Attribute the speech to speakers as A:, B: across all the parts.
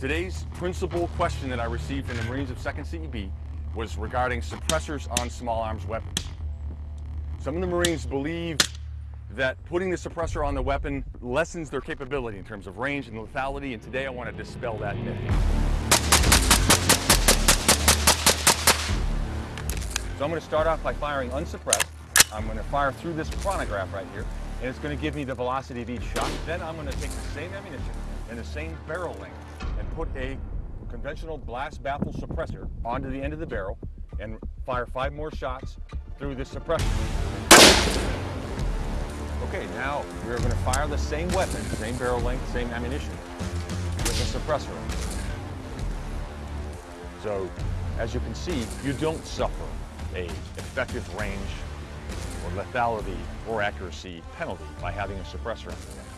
A: Today's principal question that I received from the Marines of 2nd CEB was regarding suppressors on small arms weapons. Some of the Marines believe that putting the suppressor on the weapon lessens their capability in terms of range and lethality, and today I want to dispel that myth. So I'm going to start off by firing unsuppressed. I'm going to fire through this chronograph right here, and it's going to give me the velocity of each shot. Then I'm going to take the same ammunition and the same barrel length and put a conventional blast baffle suppressor onto the end of the barrel and fire five more shots through this suppressor. Okay, now we're going to fire the same weapon, same barrel length, same ammunition with a suppressor. So, as you can see, you don't suffer a effective range or lethality or accuracy penalty by having a suppressor on your weapon.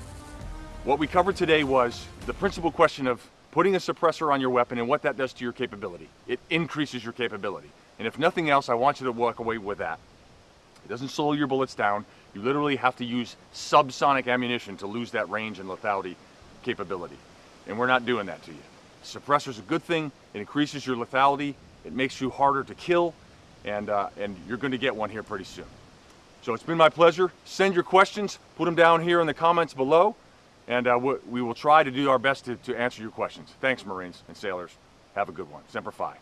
A: What we covered today was the principal question of putting a suppressor on your weapon and what that does to your capability. It increases your capability. And if nothing else, I want you to walk away with that. It doesn't slow your bullets down. You literally have to use subsonic ammunition to lose that range and lethality capability. And we're not doing that to you. Suppressor is a good thing. It increases your lethality. It makes you harder to kill. And, uh, and you're going to get one here pretty soon. So it's been my pleasure. Send your questions. Put them down here in the comments below and uh, we will try to do our best to, to answer your questions. Thanks, Marines and sailors. Have a good one. Semper Fi.